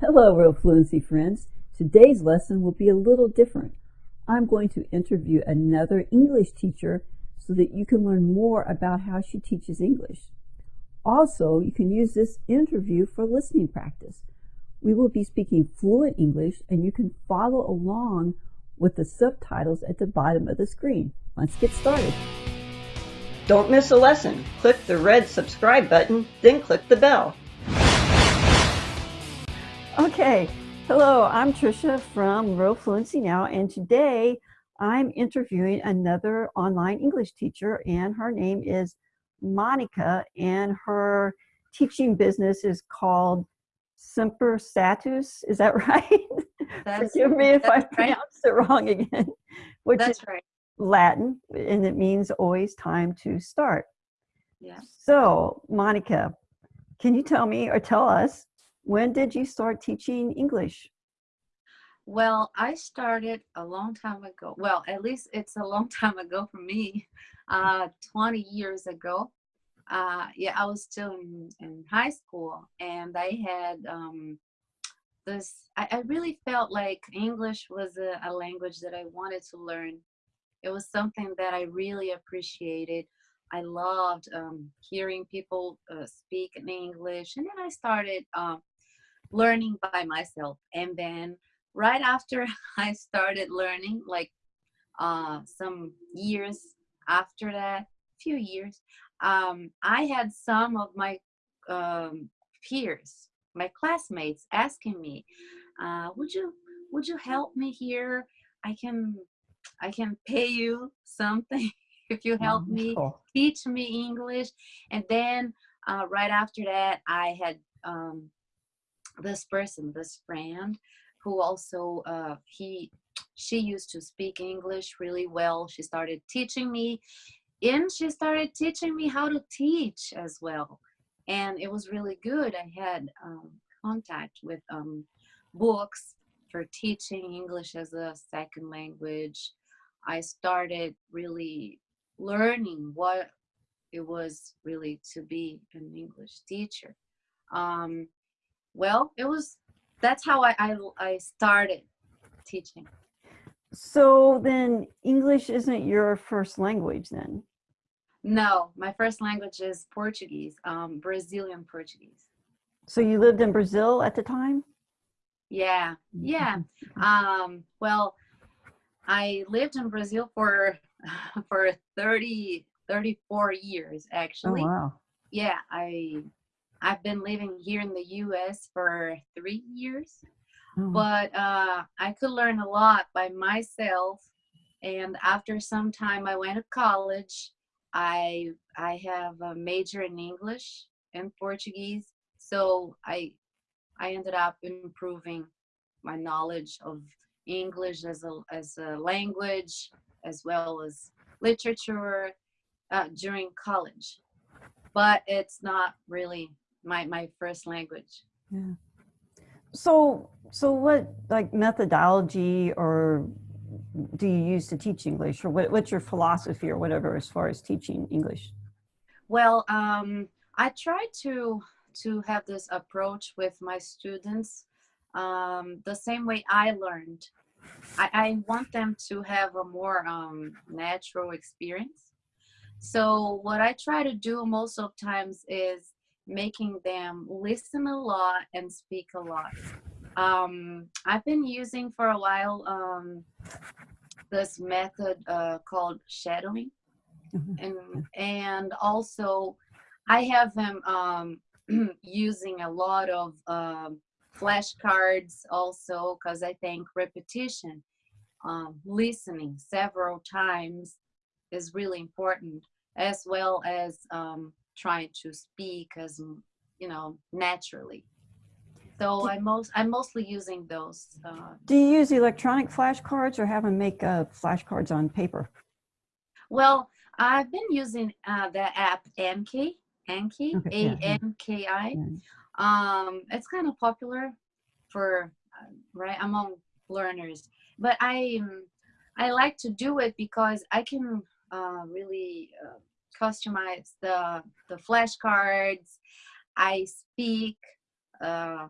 Hello, Real Fluency friends. Today's lesson will be a little different. I'm going to interview another English teacher so that you can learn more about how she teaches English. Also, you can use this interview for listening practice. We will be speaking fluent English and you can follow along with the subtitles at the bottom of the screen. Let's get started. Don't miss a lesson. Click the red subscribe button, then click the bell. Okay, hello, I'm Trisha from Real Fluency Now, and today I'm interviewing another online English teacher, and her name is Monica, and her teaching business is called Semper Satus. Is that right? That's, Forgive me if I pronounced right. it wrong again. Which that's is right. Latin, and it means always time to start. Yeah. So, Monica, can you tell me or tell us when did you start teaching English? Well, I started a long time ago. Well, at least it's a long time ago for me, uh, 20 years ago. Uh, yeah, I was still in, in high school and I had um, this, I, I, really felt like English was a, a language that I wanted to learn. It was something that I really appreciated. I loved um, hearing people uh, speak in English. And then I started um, learning by myself. And then right after I started learning, like uh, some years after that, few years, um, I had some of my um, peers, my classmates asking me, uh, would you would you help me here? I can I can pay you something if you help me teach me English. And then uh, right after that, I had um, this person, this friend, who also uh, he she used to speak English really well. She started teaching me, and she started teaching me how to teach as well. And it was really good. I had um, contact with um, books for teaching English as a second language. I started really learning what it was really to be an English teacher. Um, well, it was, that's how I, I, I started teaching. So then English isn't your first language then? No, my first language is Portuguese, um, Brazilian Portuguese. So you lived in Brazil at the time? Yeah, yeah. Um, well, I lived in Brazil for for 30, 34 years actually. Oh, wow. Yeah, I I've been living here in the US for three years, oh. but uh, I could learn a lot by myself. And after some time, I went to college. I I have a major in English and Portuguese, so I I ended up improving my knowledge of English as a as a language as well as literature uh, during college. But it's not really my my first language. Yeah. So so what like methodology or do you use to teach English or what, what's your philosophy or whatever as far as teaching English? Well, um, I try to to have this approach with my students um, the same way I learned. I, I want them to have a more um, natural experience. So what I try to do most of times is making them listen a lot and speak a lot. Um, I've been using for a while um, this method uh, called shadowing. Mm-hmm. And, and also I have them um, using a lot of um, flashcards also because I think repetition, um, listening several times is really important as well as um, trying to speak as you know naturally. So I'm most i'm mostly using those uh, do you use electronic flashcards or have them make uh, flashcards on paper? Well i've been using uh, the app anki anki okay, a-n-k-i um it's kind of popular for uh, right among learners. But i i like to do it because i can uh, really uh, customize the the flashcards. I speak uh,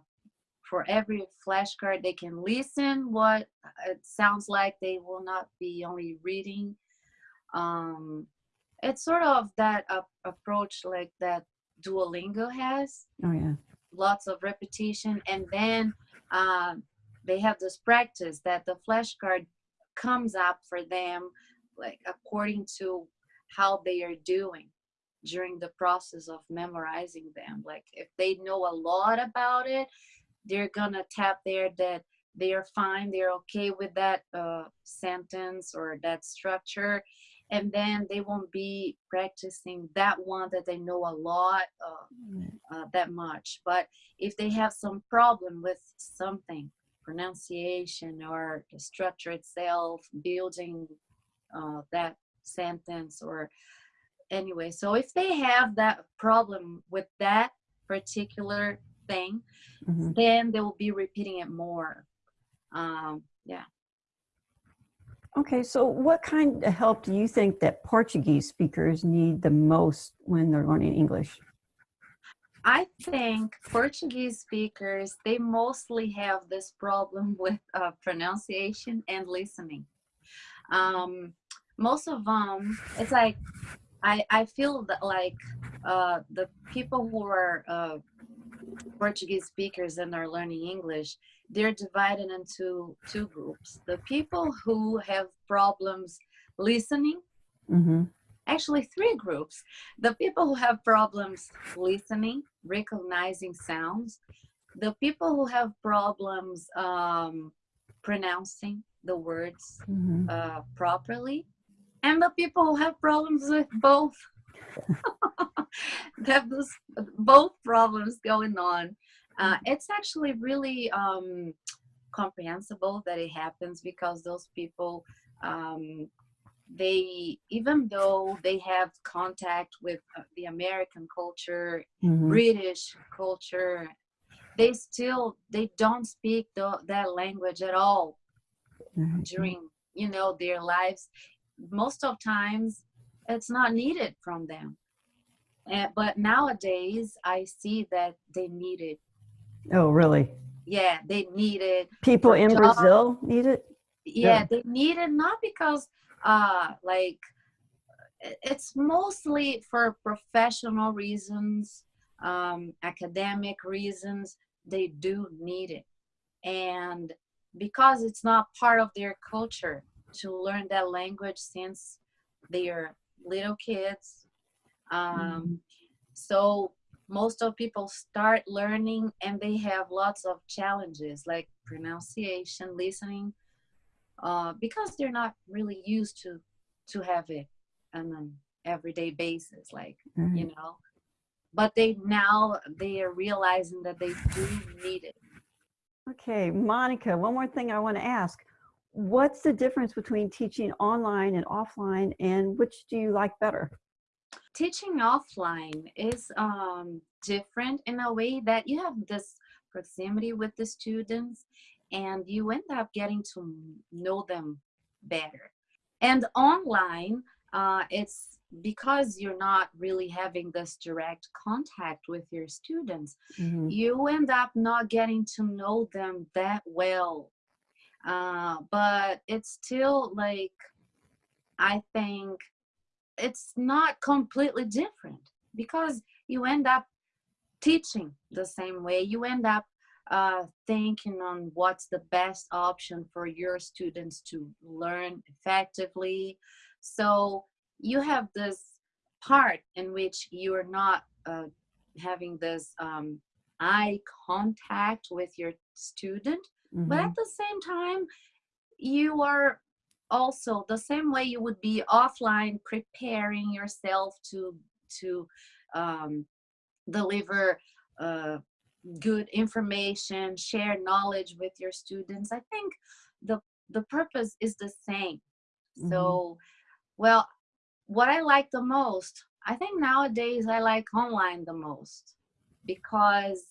for every flashcard they can listen what it sounds like they will not be only reading um, it's sort of that uh, approach like that duolingo has Oh yeah. lots of repetition and then um, they have this practice that the flashcard comes up for them like according to how they are doing during the process of memorizing them. Like if they know a lot about it they're gonna tap there that they're fine they're okay with that uh, sentence or that structure. And then they won't be practicing that one that they know a lot uh, uh, that much. But if they have some problem with something pronunciation or the structure itself building uh, that sentence or anyway so if they have that problem with that particular thing Mhm. then they will be repeating it more um, yeah Okay, so what kind of help do you think that Portuguese speakers need the most when they're learning English? I think Portuguese speakers they mostly have this problem with uh, pronunciation and listening. Um, most of them, it's like I I feel that like uh, the people who are uh, Portuguese speakers and are learning English, they're divided into two groups. The people who have problems listening Mm-hmm. actually three groups the people who have problems listening recognizing sounds the people who have problems um, pronouncing the words Mm-hmm. uh, properly and the people who have problems with both they have this, both problems going on uh, it's actually really um, comprehensible that it happens because those people um, they even though they have contact with uh, the american culture Mm-hmm. british culture they still they don't speak the, that language at all Mm-hmm. during you know their lives most of times it's not needed from them and, but nowadays i see that they need it Oh, really? yeah they need it People in job- Brazil need it? yeah, Yeah. they need it not because uh like it's mostly for professional reasons um academic reasons they do need it and because it's not part of their culture to learn that language since they are little kids um so most of people start learning and they have lots of challenges like pronunciation listening uh, because they're not really used to to have it on an everyday basis like Right. you know but they now they are realizing that they do need it Okay, Monica, one more thing I want to ask. What's the difference between teaching online and offline, and which do you like better? teaching offline is um, different in a way that you have this proximity with the students and you end up getting to know them better and online uh, it's because you're not really having this direct contact with your students Mhm. you end up not getting to know them that well. Uh, but it's still like, I think it's not completely different because you end up teaching the same way. You end up uh, thinking on what's the best option for your students to learn effectively. So you have this part in which you are not uh, having this um, eye contact with your student but Mhm. at the same time you are also the same way you would be offline preparing yourself to to um, deliver uh, good information share knowledge with your students i think the the purpose is the same Mhm. so well what i like the most i think nowadays i like online the most because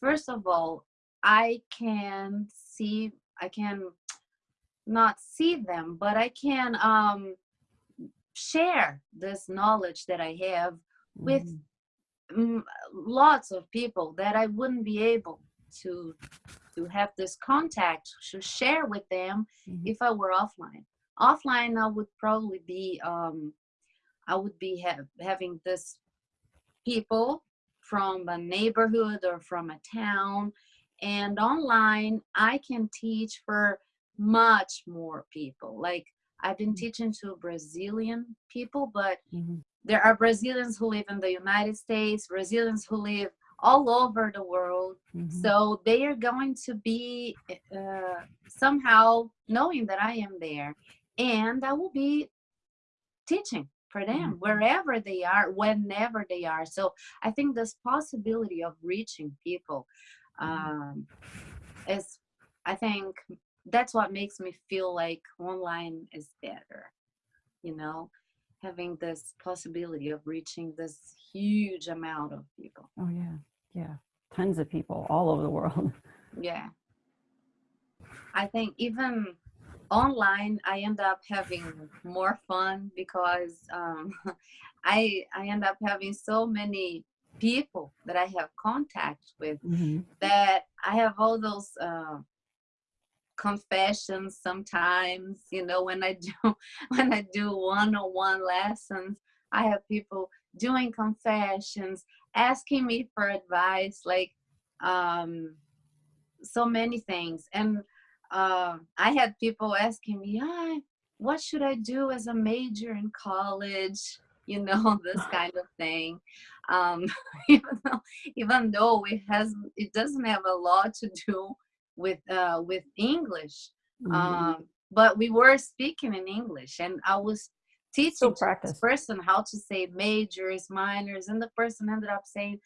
first of all i can see i can not see them but i can um share this knowledge that i have with mm, lots of people that i wouldn't be able to to have this contact to share with them Mhm. if I were offline. Offline, I would probably be um, I would be ha- having this people from a neighborhood or from a town, and online I can teach for much more people. Like I've been teaching to Brazilian people, but Mhm. there are Brazilians who live in the United States, Brazilians who live all over the world. Mhm. So they are going to be uh, somehow knowing that I am there, and I will be teaching for them Mhm. wherever they are, whenever they are. So I think this possibility of reaching people um, is, I think that's what makes me feel like online is better. You know, having this possibility of reaching this huge amount of people. Oh yeah, yeah. Tons of people all over the world. Yeah. I think even online I end up having more fun because um, I I end up having so many people that I have contact with Mhm. that I have all those uh, confessions sometimes you know when I do when I do one-on-one lessons I have people doing confessions asking me for advice like um so many things and uh, I had people asking me ah, what should I do as a major in college you know this kind of thing. Um even though even though it has it doesn't have a lot to do with uh with english Mhm. um but we were speaking in english and i was teaching this person how to say majors minors and the person ended up saying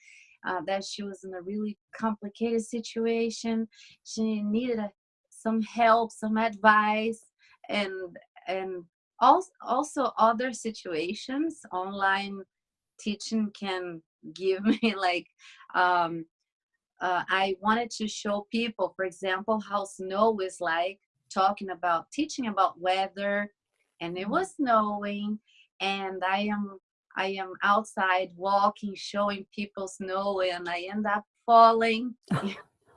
uh, that she was in a really complicated situation. She needed a, some help some advice and and also also other situations online teaching can give me like um uh, I wanted to show people, for example, how snow is like, talking about teaching about weather, and it was snowing, and I am I am outside walking, showing people snow, and I end up falling.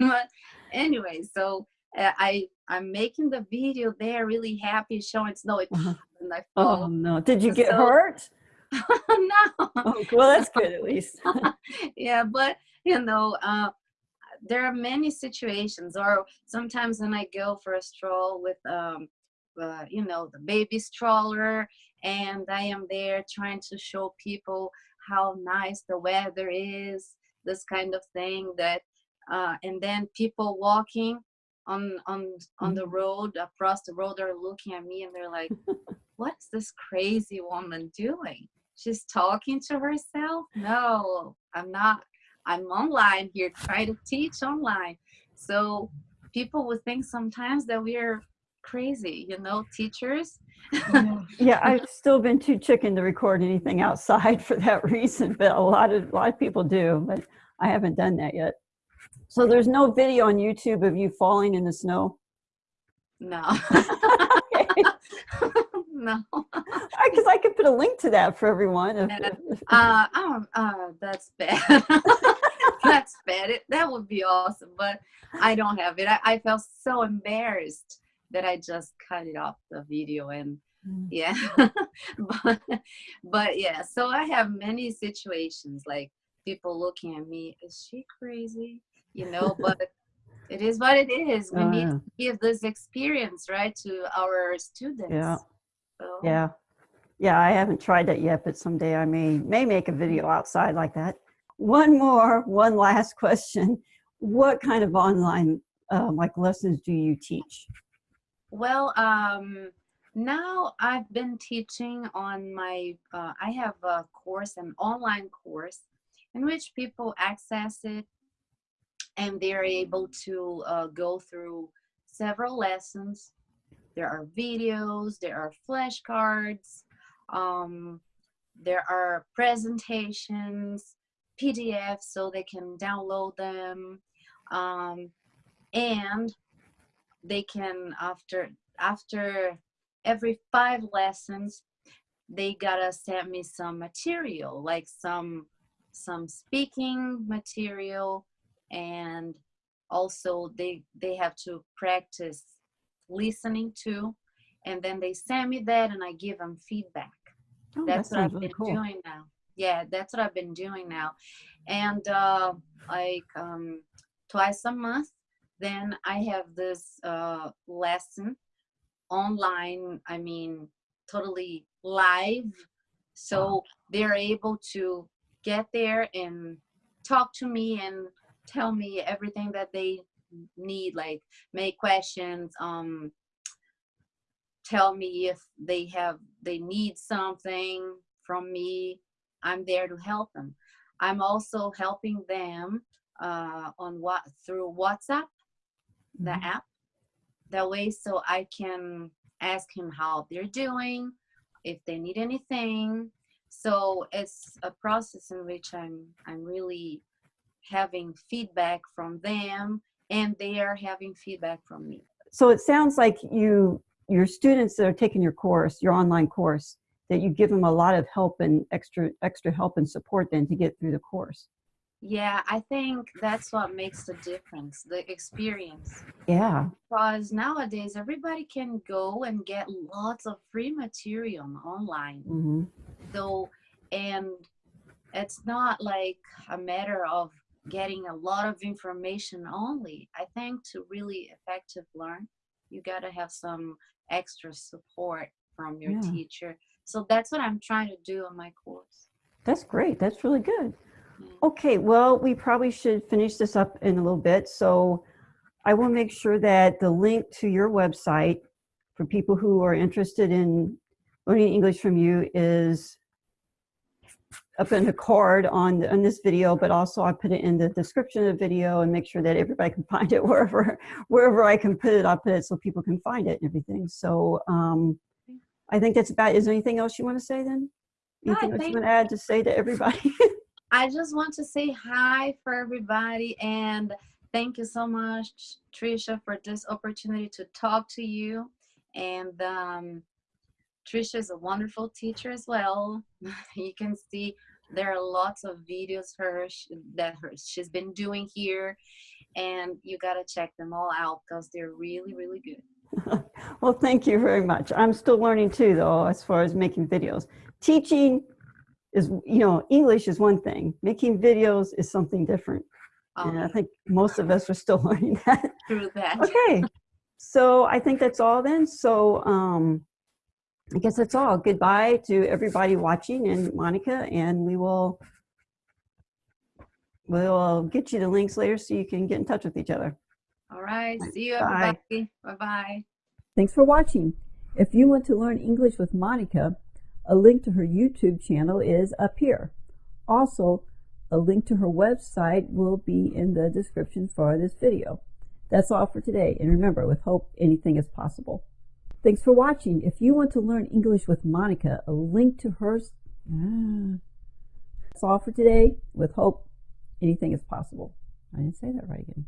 but anyway, so I I'm making the video there, really happy, showing snow, Uh-huh. and I oh no! Did you get So- hurt? no. Oh, well, that's good at least. yeah, but you know, uh, there are many situations, or sometimes when I go for a stroll with, um, uh, you know, the baby stroller, and I am there trying to show people how nice the weather is, this kind of thing. That, uh, and then people walking on on on the mm-hmm. road across the road are looking at me and they're like, "What's this crazy woman doing?" she's talking to herself? No i'm not i'm online here trying to teach online. So people would think sometimes that we're crazy you know teachers. Yeah, I've still been too chicken to record anything outside for that reason, but a lot of a lot of people do, but I haven't done that yet. So there's no video on YouTube of you falling in the snow. no. No. Because I could put a link to that for everyone. If, uh, oh, uh that's bad. That's bad. It, that would be awesome but i don't have it. I, I felt so embarrassed that i just cut it off the video and Mm. yeah. But but yeah so i have many situations like people looking at me is she crazy you know but it is what it is we Oh, need yeah. to give this experience right to our students Yeah. so, Yeah. Yeah, I haven't tried that yet, but someday I may may make a video outside like that. One more, one last question. What kind of online um, like lessons do you teach? Well, um, now I've been teaching on my, uh, I have a course, an online course, in which people access it and they're able to uh, go through several lessons. There are videos, there are flashcards, um, there are presentations, PDFs so they can download them. Um, and they can after after every five lessons they gotta send me some material like some some speaking material and also they they have to practice listening too and then they send me that and i give them feedback. Oh, that's that what i've really been cool. doing now. Yeah that's what i've been doing now. And uh like um twice a month then i have this uh lesson online i mean totally live. So they're able to get there and talk to me and tell me everything that they need like make questions um tell me if they have they need something from me. I'm there to help them. I'm also helping them uh on what through whatsapp the Mhm. app. That way so i can ask him how they're doing if they need anything. So it's a process in which i'm i'm really having feedback from them and they are having feedback from me So it sounds like you, your students that are taking your course, your online course, that you give them a lot of help and extra, extra help and support then to get through the course. yeah i think that's what makes the difference the experience Yeah. because nowadays everybody can go and get lots of free material online hmm so and it's not like a matter of getting a lot of information only i think to really effective learn you got to have some extra support from your Yeah. teacher so that's what i'm trying to do on my course That's great. That's really good. Yeah. Okay, well, we probably should finish this up in a little bit. So I will make sure that the link to your website for people who are interested in learning English from you is up in the card on, on this video, but also I put it in the description of the video and make sure that everybody can find it wherever, wherever I can put it, I'll put it so people can find it and everything. So um, I think that's about, is there anything else you want to say then? No, Anything else you want to add to say to everybody? I just want to say hi for everybody and thank you so much, Trisha, for this opportunity to talk to you. And um, Trisha is a wonderful teacher as well. you can see there are lots of videos her that her she's been doing here, and you gotta check them all out because they're really, really good. Well, thank you very much. I'm still learning too, though, as far as making videos. Teaching is, you know, English is one thing. Making videos is something different. And I Um, think most of us are still learning that. through that. Okay. So I think that's all then. So um, I guess that's all. Goodbye to everybody watching and Monica, and we will we'll get you the links later so you can get in touch with each other. All right. See you, Bye. everybody. Bye bye. Thanks for watching. If you want to learn English with Monica, a link to her YouTube channel is up here. Also, a link to her website will be in the description for this video. That's all for today. And remember, with hope, anything is possible. Thanks for watching. If you want to learn English with Monica, a link to her. Ah. That's all for today. With hope, anything is possible. I didn't say that right again.